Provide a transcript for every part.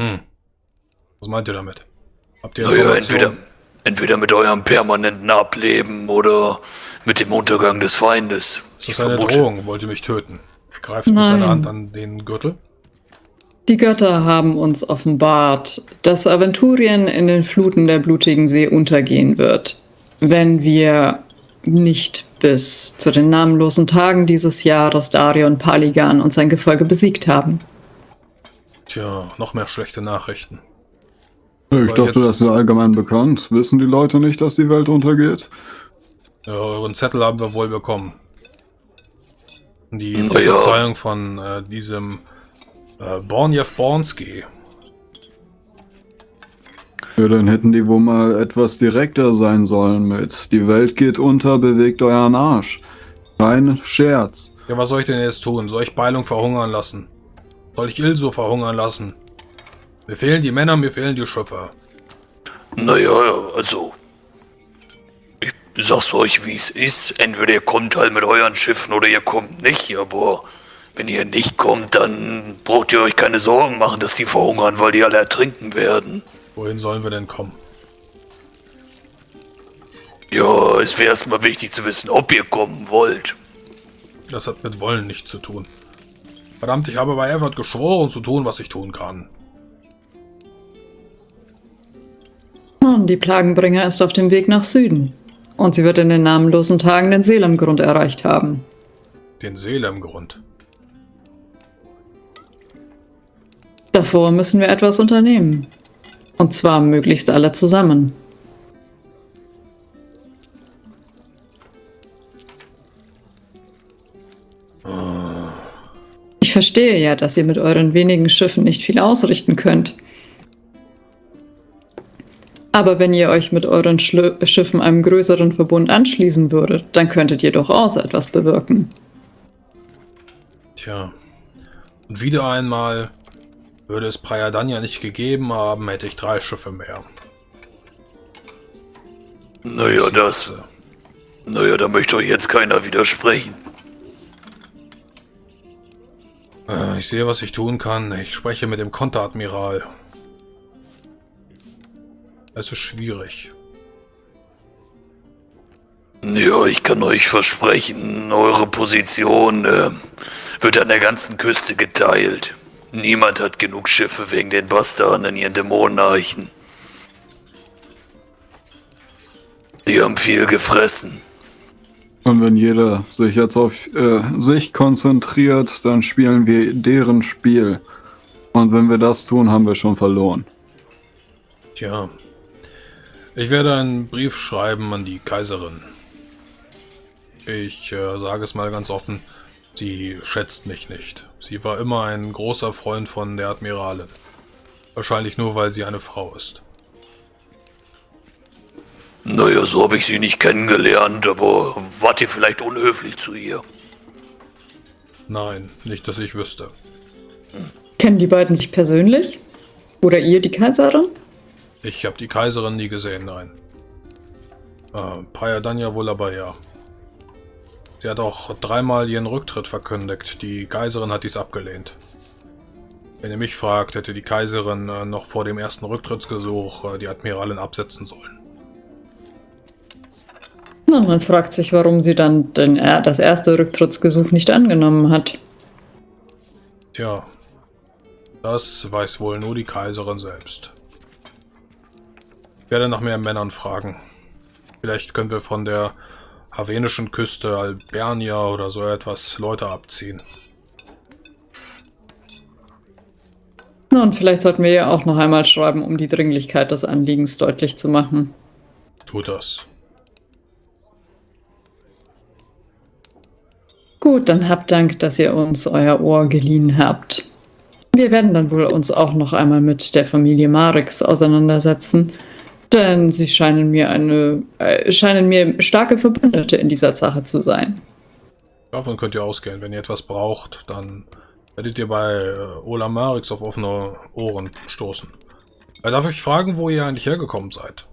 Hm. Was meint ihr damit? Habt ihr naja, entweder, entweder mit eurem permanenten Ableben oder mit dem Untergang des Feindes. Ist das eine vermute. Drohung? Wollt ihr mich töten? Er greift Nein. mit seiner Hand an den Gürtel. Die Götter haben uns offenbart, dass Aventurien in den Fluten der blutigen See untergehen wird, wenn wir nicht bis zu den namenlosen Tagen dieses Jahres Darion Paligan und sein Gefolge besiegt haben. Tja, noch mehr schlechte Nachrichten. Ich Aber dachte, das ist allgemein bekannt. Wissen die Leute nicht, dass die Welt untergeht? Ja, euren Zettel haben wir wohl bekommen. Die Prophezeiung von äh, diesem äh, Bornjev Bornski. Ja, dann hätten die wohl mal etwas direkter sein sollen mit Die Welt geht unter, bewegt euren Arsch. Kein Scherz. Ja, was soll ich denn jetzt tun? Soll ich Beilung verhungern lassen? Soll ich Ilso verhungern lassen? Mir fehlen die Männer, mir fehlen die Schöpfer. Naja, also... Ich sag's euch, wie es ist. Entweder ihr kommt halt mit euren Schiffen oder ihr kommt nicht, aber... Wenn ihr nicht kommt, dann braucht ihr euch keine Sorgen machen, dass die verhungern, weil die alle ertrinken werden. Wohin sollen wir denn kommen? Ja, es wäre erstmal wichtig zu wissen, ob ihr kommen wollt. Das hat mit Wollen nichts zu tun. Verdammt, ich habe bei Everett geschworen zu tun, was ich tun kann. Nun, die Plagenbringer ist auf dem Weg nach Süden. Und sie wird in den namenlosen Tagen den Seelemgrund erreicht haben. Den Seelemgrund? Davor müssen wir etwas unternehmen. Und zwar möglichst alle zusammen. Verstehe ja, dass ihr mit euren wenigen Schiffen nicht viel ausrichten könnt. Aber wenn ihr euch mit euren Schli Schiffen einem größeren Verbund anschließen würdet, dann könntet ihr durchaus etwas bewirken. Tja. Und wieder einmal würde es Prayadanya nicht gegeben haben, hätte ich drei Schiffe mehr. Naja, das... Naja, da möchte euch jetzt keiner widersprechen. Äh, ich sehe, was ich tun kann. Ich spreche mit dem Konteradmiral. Es ist schwierig. Ja, ich kann euch versprechen, eure Position äh, wird an der ganzen Küste geteilt. Niemand hat genug Schiffe wegen den Bastarden in ihren Dämonenarchen. Die haben viel gefressen. Und wenn jeder sich jetzt auf äh, sich konzentriert, dann spielen wir deren Spiel. Und wenn wir das tun, haben wir schon verloren. Tja. Ich werde einen Brief schreiben an die Kaiserin. Ich äh, sage es mal ganz offen. Sie schätzt mich nicht. Sie war immer ein großer Freund von der Admiralin. Wahrscheinlich nur, weil sie eine Frau ist. Naja, so habe ich sie nicht kennengelernt, aber wart ihr vielleicht unhöflich zu ihr? Nein, nicht, dass ich wüsste. Kennen die beiden sich persönlich? Oder ihr die Kaiserin? Ich habe die Kaiserin nie gesehen, nein. Äh, Paya Danya wohl aber ja. Sie hat auch dreimal ihren Rücktritt verkündigt. Die Kaiserin hat dies abgelehnt. Wenn ihr mich fragt, hätte die Kaiserin äh, noch vor dem ersten Rücktrittsgesuch äh, die Admiralin absetzen sollen. Na, man fragt sich, warum sie dann den, das erste Rücktrittsgesuch nicht angenommen hat. Tja, das weiß wohl nur die Kaiserin selbst. Ich werde nach mehr Männern fragen. Vielleicht können wir von der havenischen Küste, Albernia oder so etwas Leute abziehen. Na, und vielleicht sollten wir ja auch noch einmal schreiben, um die Dringlichkeit des Anliegens deutlich zu machen. Tut das. Gut, dann habt Dank, dass ihr uns euer Ohr geliehen habt. Wir werden dann wohl uns auch noch einmal mit der Familie Marix auseinandersetzen denn sie scheinen mir eine, äh, scheinen mir starke Verbündete in dieser Sache zu sein. Davon könnt ihr ausgehen. Wenn ihr etwas braucht, dann werdet ihr bei äh, Ola Marix auf offene Ohren stoßen. Äh, darf ich fragen, wo ihr eigentlich hergekommen seid?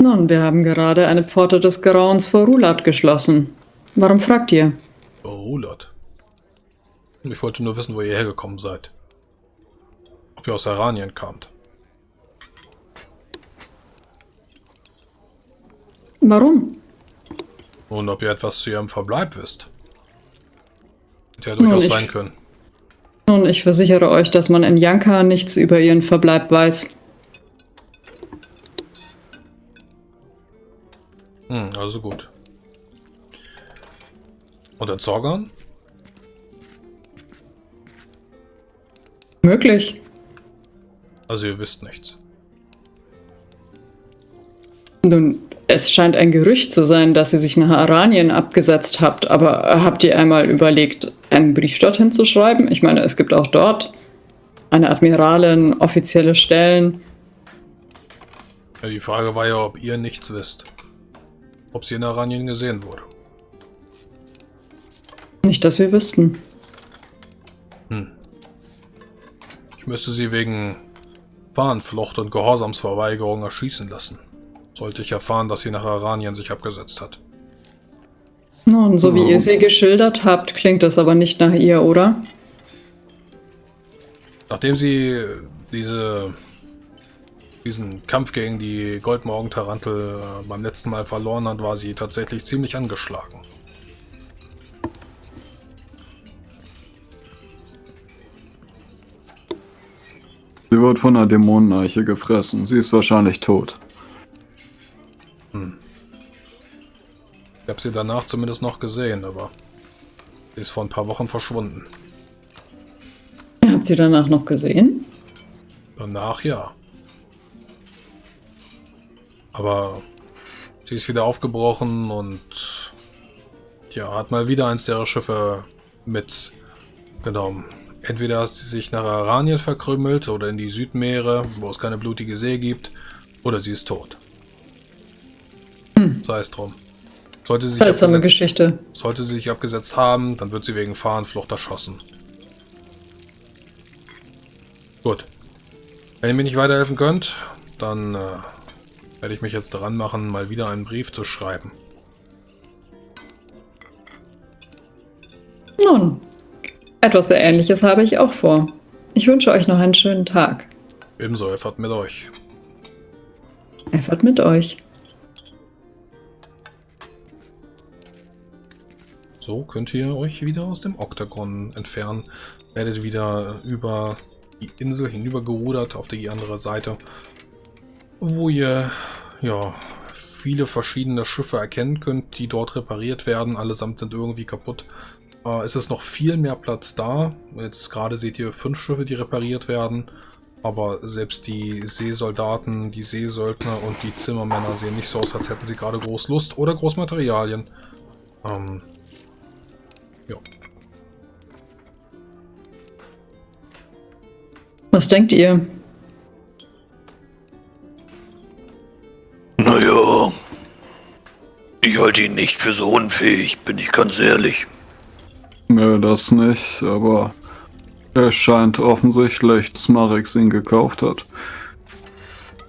Nun, wir haben gerade eine Pforte des Grauens vor Rulat geschlossen. Warum fragt ihr? Vor Rulat? Ich wollte nur wissen, wo ihr hergekommen seid. ob ihr aus Aranien kamt. Warum? Und ob ihr etwas zu ihrem Verbleib wisst. Hätte ja durchaus ich- sein können. Nun, ich versichere euch, dass man in Janka nichts über ihren Verbleib weiß. Hm, also gut. Und in Zorgan? Möglich. Also ihr wisst nichts. Nun, es scheint ein Gerücht zu sein, dass ihr sich nach Aranien abgesetzt habt, aber habt ihr einmal überlegt, einen Brief dorthin zu schreiben? Ich meine, es gibt auch dort eine Admiralin, offizielle Stellen. Ja, die Frage war ja, ob ihr nichts wisst. Ob sie in Aranien gesehen wurde. Nicht, dass wir wüssten. Hm. Ich müsste sie wegen Fahnenflucht und Gehorsamsverweigerung erschießen lassen. Sollte ich erfahren, dass sie nach Aranien sich abgesetzt hat. Nun, so wie Oh. ihr sie geschildert habt, klingt das aber nicht nach ihr, oder? Nachdem sie diese, diesen Kampf gegen die Goldmorgen-Tarantel äh, beim letzten Mal verloren hat, war sie tatsächlich ziemlich angeschlagen. Sie wird von einer Dämoneneiche gefressen. Sie ist wahrscheinlich tot. Ich habe sie danach zumindest noch gesehen, aber sie ist vor ein paar Wochen verschwunden. Ihr habt sie danach noch gesehen? Danach ja. Aber sie ist wieder aufgebrochen und ja, hat mal wieder eins ihrer Schiffe mitgenommen. Entweder hat sie sich nach Aranien verkrümelt oder in die Südmeere, wo es keine blutige See gibt, oder sie ist tot. Hm. Sei es drum. Sollte sie, sich Seltsame abgesetzt, Geschichte. sollte sie sich abgesetzt haben, dann wird sie wegen Fahrenflucht erschossen. Gut. Wenn ihr mir nicht weiterhelfen könnt, dann äh, werde ich mich jetzt dran machen, mal wieder einen Brief zu schreiben. Nun, etwas sehr Ähnliches habe ich auch vor. Ich wünsche euch noch einen schönen Tag. Ebenso, Effert mit euch. Effort mit euch. So könnt ihr euch wieder aus dem Oktagon entfernen. Werdet wieder über die Insel hinübergerudert auf die andere Seite, wo ihr ja viele verschiedene Schiffe erkennen könnt, die dort repariert werden. Allesamt sind irgendwie kaputt. Äh, es ist noch viel mehr Platz da. Jetzt gerade seht ihr fünf Schiffe, die repariert werden. Aber selbst die Seesoldaten, die Seesöldner und die Zimmermänner sehen nicht so aus, als hätten sie gerade groß Lust oder groß Materialien. Ähm, ja. Was denkt ihr? Naja, ich halte ihn nicht für so unfähig, bin ich ganz ehrlich. Nö, das nicht, aber es scheint offensichtlich, dass Marix ihn gekauft hat.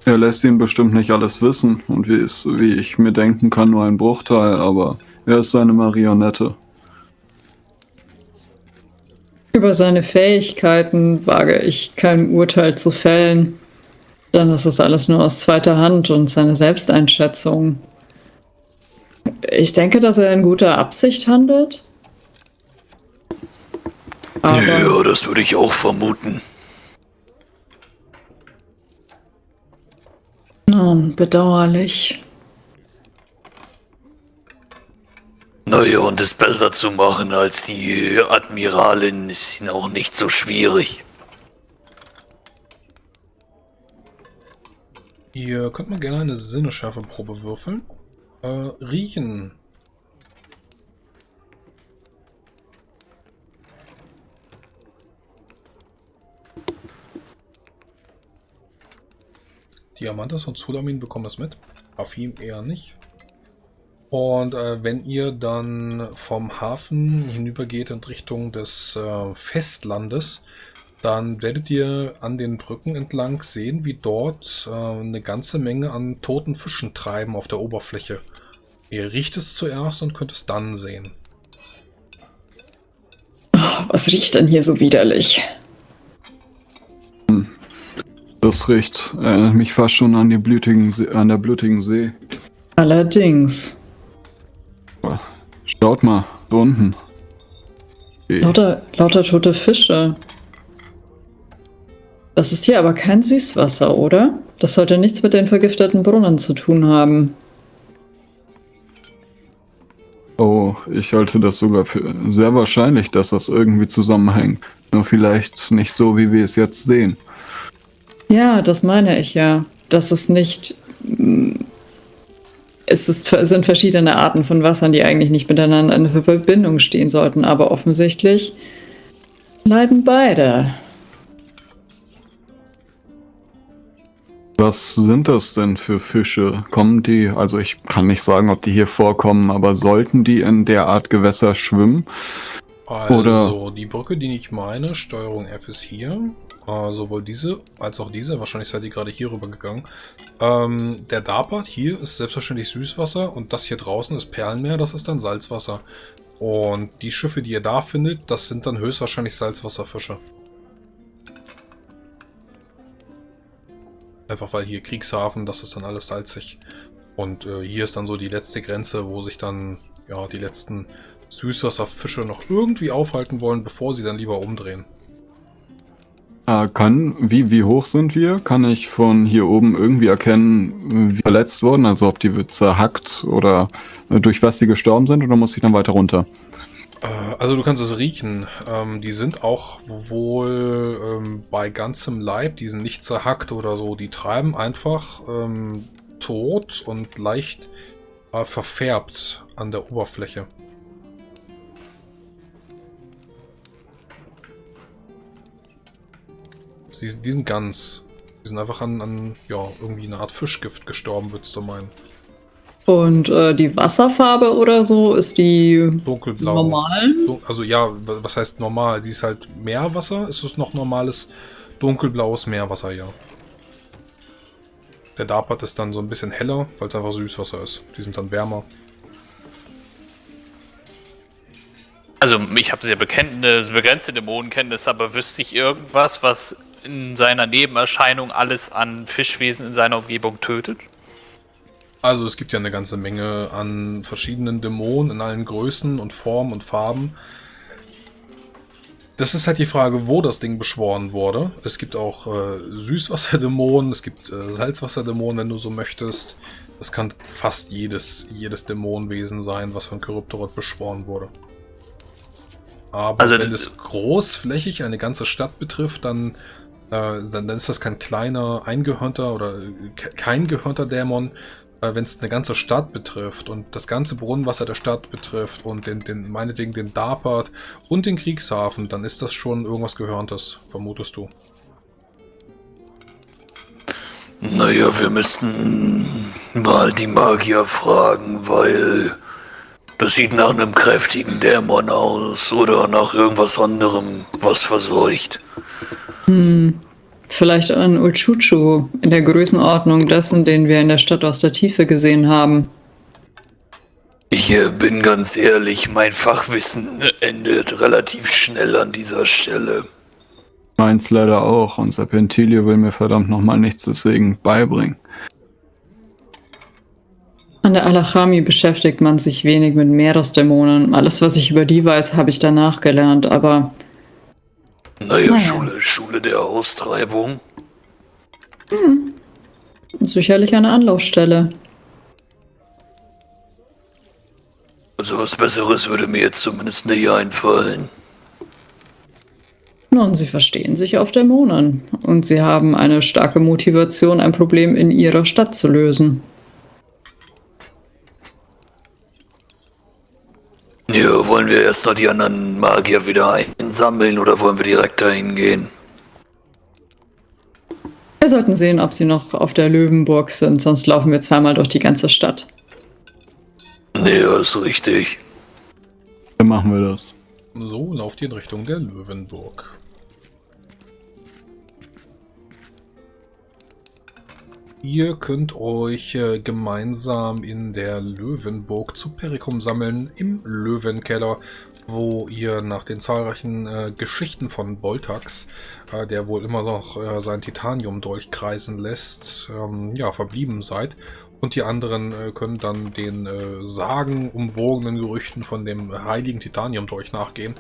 Er lässt ihn bestimmt nicht alles wissen und wie, es, wie ich mir denken kann, nur ein Bruchteil, aber er ist seine Marionette. Über seine Fähigkeiten wage ich kein Urteil zu fällen. Dann ist es alles nur aus zweiter Hand und seine Selbsteinschätzung. Ich denke, dass er in guter Absicht handelt. Aber ja, das würde ich auch vermuten. nun, bedauerlich. Naja, und es besser zu machen als die Admiralin ist auch nicht so schwierig. Ihr könnt mal gerne eine Sinneschärfeprobe würfeln. Äh, riechen. Diamantas und Sulamin bekommen das mit. Afim eher nicht. Und äh, wenn ihr dann vom Hafen hinübergeht in Richtung des äh, Festlandes, dann werdet ihr an den Brücken entlang sehen, wie dort äh, eine ganze Menge an toten Fischen treiben auf der Oberfläche. Ihr riecht es zuerst und könnt es dann sehen. Was riecht denn hier so widerlich? Das riecht erinnert mich fast schon an, die blutigen See, an der blutigen See. Allerdings. Schaut mal, da unten. Lauter, lauter tote Fische. Das ist hier aber kein Süßwasser, oder? Das sollte nichts mit den vergifteten Brunnen zu tun haben. Oh, ich halte das sogar für sehr wahrscheinlich, dass das irgendwie zusammenhängt. Nur vielleicht nicht so, wie wir es jetzt sehen. Ja, das meine ich ja. Das ist nicht. mm, Es ist, es sind verschiedene Arten von Wassern, die eigentlich nicht miteinander in Verbindung stehen sollten, aber offensichtlich leiden beide. Was sind das denn für Fische? Kommen die, also ich kann nicht sagen, ob die hier vorkommen, aber sollten die in der Art Gewässer schwimmen? Also, Oder- die Brücke, die ich meine, Steuerung F ist hier. Äh, sowohl diese als auch diese. Wahrscheinlich seid ihr gerade hier rüber gegangen. Ähm, der Darpart hier ist selbstverständlich Süßwasser und das hier draußen ist Perlenmeer, das ist dann Salzwasser. Und die Schiffe, die ihr da findet, das sind dann höchstwahrscheinlich Salzwasserfische. Einfach weil hier Kriegshafen, das ist dann alles salzig. Und äh, hier ist dann so die letzte Grenze, wo sich dann ja die letzten Süßwasserfische noch irgendwie aufhalten wollen, bevor sie dann lieber umdrehen. Äh, kann, wie, wie hoch sind wir? Kann ich von hier oben irgendwie erkennen, wie verletzt wurden? Also ob die zerhackt oder äh, durch was sie gestorben sind oder muss ich dann weiter runter? Äh, Also du kannst es riechen. Ähm, die sind auch wohl ähm, bei ganzem Leib, die sind nicht zerhackt oder so. Die treiben einfach ähm, tot und leicht äh, verfärbt an der Oberfläche. Die, sind- die sind ganz. Die sind einfach an, an ja, irgendwie eine Art Fischgift gestorben, würdest du meinen. Und äh, die Wasserfarbe oder so ist die Dunkelblau. normal? So, Also ja, was heißt normal? Die ist halt Meerwasser. Ist es noch normales dunkelblaues Meerwasser, ja. Der Darpat ist dann so ein bisschen heller, weil es einfach Süßwasser ist. Die sind dann wärmer. Also ich habe sehr begrenzte Dämonenkenntnis, aber wüsste ich irgendwas, was in seiner Nebenerscheinung alles an Fischwesen in seiner Umgebung tötet? Also es gibt ja eine ganze Menge an verschiedenen Dämonen in allen Größen und Formen und Farben. Das ist halt die Frage, wo das Ding beschworen wurde. Es gibt auch äh, Süßwasserdämonen, es gibt äh, Salzwasserdämonen, wenn du so möchtest. Das kann fast jedes, jedes Dämonenwesen sein, was von Kryptorot beschworen wurde. Aber Also wenn es großflächig eine ganze Stadt betrifft, dann, äh, dann, dann ist das kein kleiner, eingehörnter oder äh, ke- kein gehörnter Dämon, wenn es eine ganze Stadt betrifft und das ganze Brunnenwasser der Stadt betrifft und den, den meinetwegen den Darpart und den Kriegshafen, dann ist das schon irgendwas Gehörntes, vermutest du. Naja, wir müssten mal die Magier fragen, weil das sieht nach einem kräftigen Dämon aus oder nach irgendwas anderem, was verseucht. Vielleicht ein Ulchuchu in der Größenordnung dessen, den wir in der Stadt aus der Tiefe gesehen haben. Ich bin ganz ehrlich, mein Fachwissen endet relativ schnell an dieser Stelle. Meins leider auch und Serpentilio will mir verdammt nochmal nichts deswegen beibringen. An der Alachami beschäftigt man sich wenig mit Meeresdämonen. Alles, was ich über die weiß, habe ich danach gelernt, aber Naja, Naja. Schule, Schule der Austreibung. sicherlich eine Anlaufstelle. Also was Besseres würde mir jetzt zumindest nicht einfallen. Nun, sie verstehen sich auf Dämonen und sie haben eine starke Motivation, ein Problem in ihrer Stadt zu lösen. Ja, wollen wir erst noch die anderen Magier wieder einsammeln oder wollen wir direkt dahin gehen? Wir sollten sehen, ob sie noch auf der Löwenburg sind, sonst laufen wir zweimal durch die ganze Stadt. Nee, das ist richtig. Dann machen wir das. So lauft ihr in Richtung der Löwenburg. Ihr könnt euch äh, gemeinsam in der Löwenburg zu Perikum sammeln, im Löwenkeller. wo ihr nach den zahlreichen äh, Geschichten von Boltax, äh, der wohl immer noch äh, sein Titanium durchkreisen lässt, ähm, ja, verblieben seid. Und die anderen äh, können dann den äh, sagenumwogenen Gerüchten von dem heiligen Titanium durch nachgehen,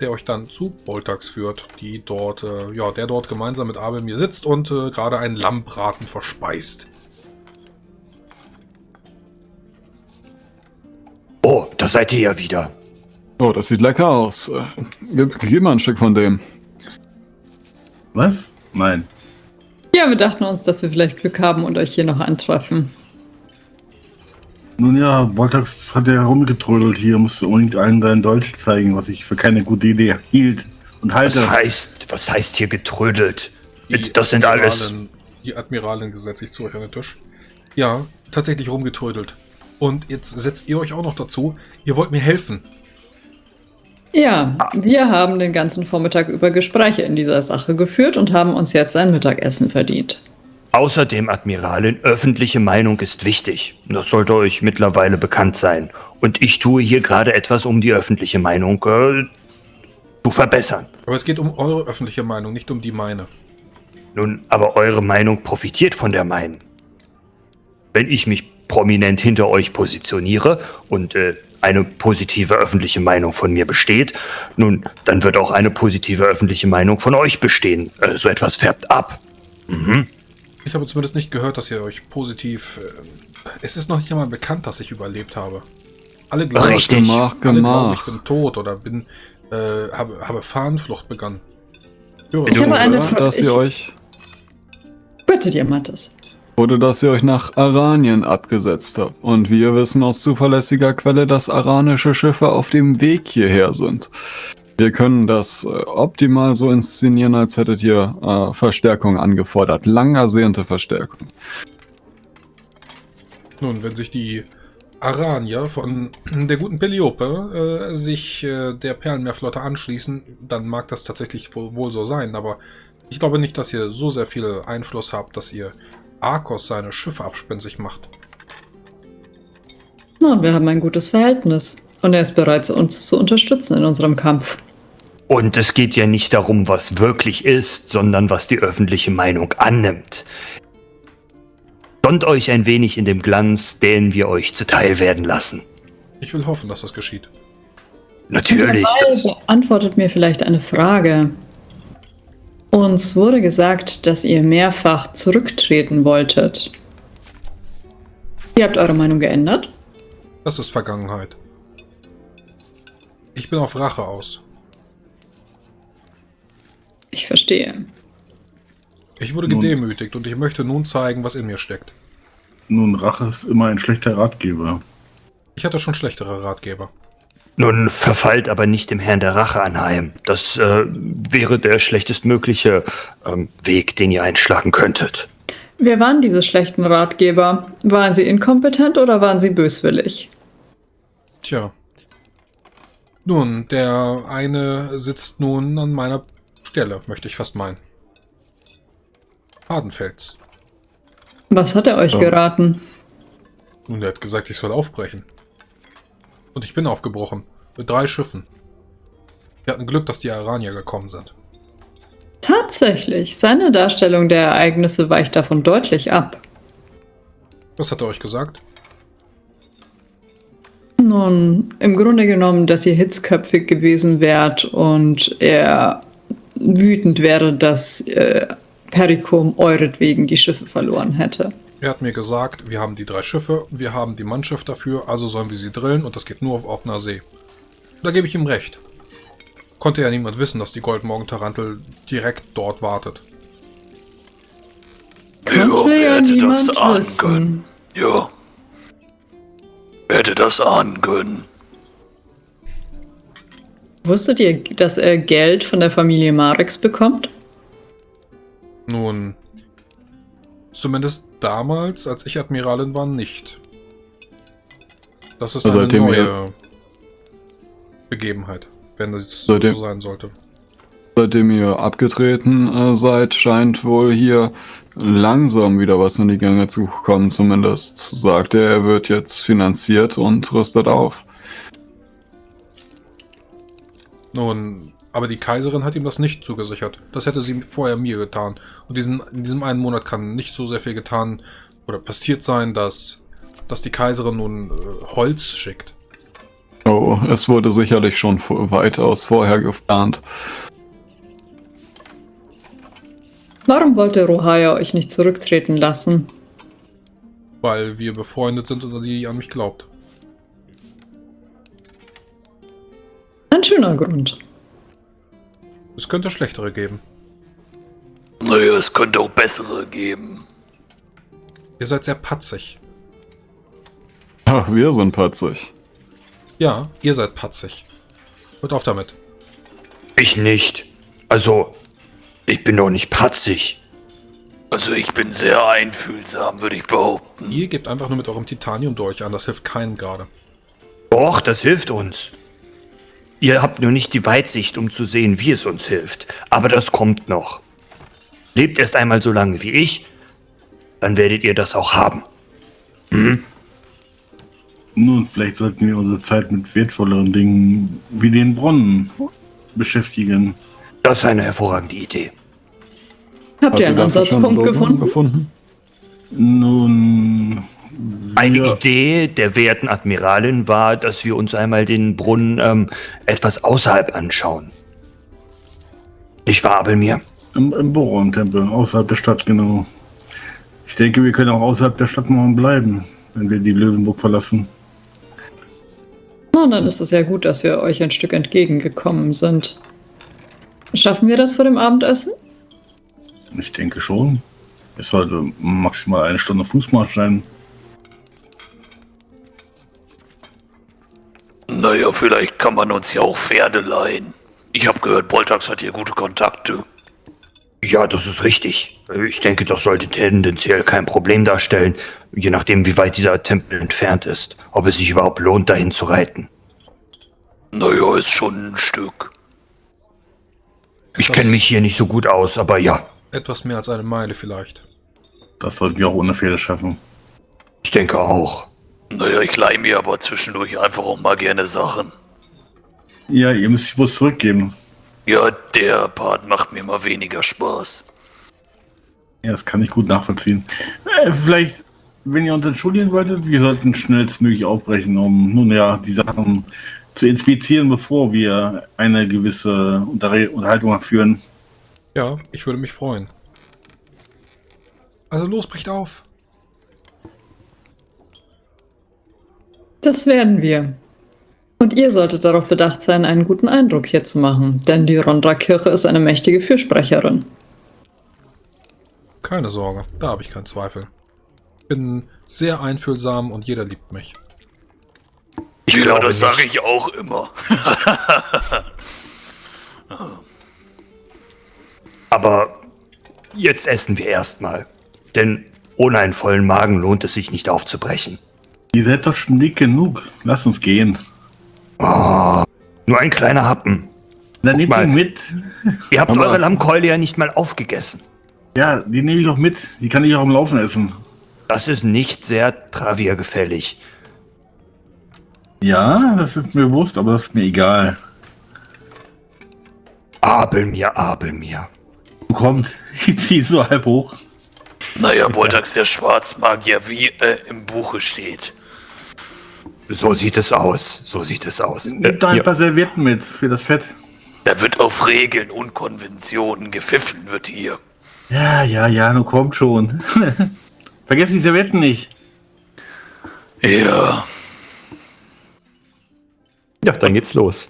der euch dann zu Boltax führt, die dort, äh, ja, der dort gemeinsam mit Abel mir sitzt und äh, gerade einen Lammbraten verspeist. Oh, da seid ihr ja wieder. Oh, das sieht lecker aus. Äh, Gib, gib mal ein Stück von dem. Was? Nein. Ja, wir dachten uns, dass wir vielleicht Glück haben und euch hier noch antreffen. Nun ja, Voltax hat ja herumgetrödelt hier, musste unbedingt allen seinen Dolch zeigen, was ich für keine gute Idee hielt und halte. Was heißt, was heißt hier getrödelt? Die Das sind alles. Die Admiralin gesetzt sich zu euch an den Tisch. Ja, tatsächlich rumgetrödelt. Und jetzt setzt ihr euch auch noch dazu, ihr wollt mir helfen. Ja, wir haben den ganzen Vormittag über Gespräche in dieser Sache geführt und haben uns jetzt ein Mittagessen verdient. Außerdem, Admiralin, öffentliche Meinung ist wichtig. Das sollte euch mittlerweile bekannt sein. Und ich tue hier gerade etwas, um die öffentliche Meinung äh, zu verbessern. Aber es geht um eure öffentliche Meinung, nicht um die meine. Nun, aber eure Meinung profitiert von der meinen. Wenn ich mich prominent hinter euch positioniere und äh, eine positive öffentliche Meinung von mir besteht, nun, dann wird auch eine positive öffentliche Meinung von euch bestehen. Äh, so etwas färbt ab. Mhm. Ich habe zumindest nicht gehört, dass ihr euch positiv... Äh, es ist noch nicht einmal bekannt, dass ich überlebt habe. Alle glauben, Richtig. Gemach, alle glauben, ich bin tot oder bin, äh, habe, habe Fahnenflucht begangen. Höre Ich habe eine Oder, Fra- dass ich- ihr euch Bitte dir, Mattes. Oder dass ihr euch nach Aranien abgesetzt habt. Und wir wissen aus zuverlässiger Quelle, dass aranische Schiffe auf dem Weg hierher sind. Wir können das äh, optimal so inszenieren, als hättet ihr äh, Verstärkung angefordert. Lang ersehnte Verstärkung. Nun, wenn sich die Aranier von der guten Peliope äh, sich äh, der Perlenmeerflotte anschließen, dann mag das tatsächlich wohl, wohl so sein, aber ich glaube nicht, dass ihr so sehr viel Einfluss habt, dass ihr Arcos seine Schiffe abspensig macht. Nun, wir haben ein gutes Verhältnis. Und er ist bereit, uns zu unterstützen in unserem Kampf. Und es geht ja nicht darum, was wirklich ist, sondern was die öffentliche Meinung annimmt. Sonnt euch ein wenig in dem Glanz, den wir euch zuteil werden lassen. Ich will hoffen, dass das geschieht. Natürlich. Dabei beantwortet mir vielleicht eine Frage. Uns wurde gesagt, dass ihr mehrfach zurücktreten wolltet. Ihr habt eure Meinung geändert? Das ist Vergangenheit. Ich bin auf Rache aus. Ich verstehe. Ich wurde Nun- gedemütigt und ich möchte nun zeigen, was in mir steckt. Nun, Rache ist immer ein schlechter Ratgeber. Ich hatte schon schlechtere Ratgeber. Nun verfallt aber nicht dem Herrn der Rache anheim. Das äh, wäre der schlechtestmögliche ähm, Weg, den ihr einschlagen könntet. Wer waren diese schlechten Ratgeber? Waren sie inkompetent oder waren sie böswillig? Tja. Nun, der eine sitzt nun an meiner Stelle, möchte ich fast meinen. Hardenfels. Was hat er euch Ja. geraten? Nun, der hat gesagt, ich soll aufbrechen. Und ich bin aufgebrochen. Mit drei Schiffen. Wir hatten Glück, dass die Aranier gekommen sind. Tatsächlich, seine Darstellung der Ereignisse weicht davon deutlich ab. Was hat er euch gesagt? Nun, im Grunde genommen, dass ihr hitzköpfig gewesen wärt und er wütend wäre, dass äh, Pericum euretwegen die Schiffe verloren hätte. Er hat mir gesagt, wir haben die drei Schiffe, wir haben die Mannschaft dafür, also sollen wir sie drillen und das geht nur auf offener See. Da gebe ich ihm recht. Konnte ja niemand wissen, dass die Goldmorgen-Tarantel direkt dort wartet. Konnte wer ja hätte das ahnen können? Ja. Wer hätte das ahnen können? Wusstet ihr, dass er Geld von der Familie Marix bekommt? Nun, zumindest damals, als ich Admiralin war, nicht. Das ist Also eine neue ihr- Begebenheit, wenn es so Seitdem- sein sollte. Seitdem ihr abgetreten äh, seid, scheint wohl hier langsam wieder was in die Gänge zu kommen. Zumindest sagt er, er wird jetzt finanziert und rüstet auf. Nun, aber die Kaiserin hat ihm das nicht zugesichert. Das hätte sie vorher mir getan. Und diesen, in diesem einen Monat kann nicht so sehr viel getan oder passiert sein, dass, dass die Kaiserin nun äh, Holz schickt. Oh, es wurde sicherlich schon weitaus vorher geplant. Warum wollte Rohaya euch nicht zurücktreten lassen? Weil wir befreundet sind und sie an mich glaubt. Ein schöner Grund. Es könnte schlechtere geben. Naja, es könnte auch bessere geben. Ihr seid sehr patzig. Ach, wir sind patzig. Ja, ihr seid patzig. Hört auf damit. Ich nicht. Also, ich bin doch nicht patzig. Also ich bin sehr einfühlsam, würde ich behaupten. Ihr gebt einfach nur mit eurem Titanium-Dolch an, das hilft keinem gerade. Doch, das hilft uns. Ihr habt nur nicht die Weitsicht, um zu sehen, wie es uns hilft. Aber das kommt noch. Lebt erst einmal so lange wie ich, dann werdet ihr das auch haben. Nun, vielleicht sollten wir unsere Zeit mit wertvolleren Dingen wie den Brunnen beschäftigen. Das ist eine hervorragende Idee. Habt ihr einen Ansatzpunkt gefunden? gefunden? Nun. Eine wir- Idee der werten Admiralin war, dass wir uns einmal den Brunnen ähm, etwas außerhalb anschauen. Nicht wahr, Abelmir? Im, im Boron-Tempel, außerhalb der Stadt, genau. Ich denke, wir können auch außerhalb der Stadt morgen bleiben, wenn wir die Löwenburg verlassen. Na, dann ist es ja gut, dass wir euch ein Stück entgegengekommen sind. Schaffen wir das vor dem Abendessen? Ich denke schon. Es sollte maximal eine Stunde Fußmarsch sein. Naja, vielleicht kann man uns ja auch Pferde leihen. Ich habe gehört, Boltax hat hier gute Kontakte. Ja, das ist richtig. Ich denke, das sollte tendenziell kein Problem darstellen, je nachdem, wie weit dieser Tempel entfernt ist. Ob es sich überhaupt lohnt, dahin zu reiten. Naja, ist schon ein Stück. Ich kenne mich hier nicht so gut aus, aber ja, Etwas mehr als eine Meile vielleicht. Das sollten wir auch ohne Pferde schaffen. ich denke auch. Naja, ich leih mir aber zwischendurch einfach auch mal gerne Sachen. Ja, ihr müsst die bloß zurückgeben. Ja, der Part macht mir mal weniger Spaß. Ja, das kann ich gut nachvollziehen. Äh, vielleicht, wenn ihr uns entschuldigen wolltet, wir sollten schnellstmöglich aufbrechen, um nun ja die Sachen zu inspizieren, bevor wir eine gewisse Unter Unterhaltung führen. Ja, ich würde mich freuen. Also los, bricht auf. Das werden wir. Und ihr solltet darauf bedacht sein, einen guten Eindruck hier zu machen, denn die Rondra-Kirche ist eine mächtige Fürsprecherin. Keine Sorge, da habe ich keinen Zweifel. Bin sehr einfühlsam und jeder liebt mich. Ich ja, glaube das sage ich auch immer. Aber jetzt essen wir erstmal. Denn ohne einen vollen Magen lohnt es sich nicht aufzubrechen. Ihr seid doch schon dick genug. Lasst uns gehen. Nur ein kleiner Happen. Dann nehmt ihn mit. Ihr habt Aber- eure Lammkeule ja nicht mal aufgegessen. Ja, die nehme ich auch mit. Die kann ich auch im Laufen essen. Das ist nicht sehr traviergefällig. Ja, das ist mir bewusst, aber das ist mir egal. Abel mir, Abel mir. Kommt, ich ziehe so halb hoch. Naja, Boltax der Schwarzmagier, wie äh, im Buche steht. So sieht es aus. So sieht es aus. Nehmt da ein ja. paar Servietten mit für das Fett. Da wird auf Regeln und Konventionen gepfiffen wird hier. Ja, ja, ja, nun kommt schon. Vergesst die Servietten nicht. Ja, ja, dann geht's los.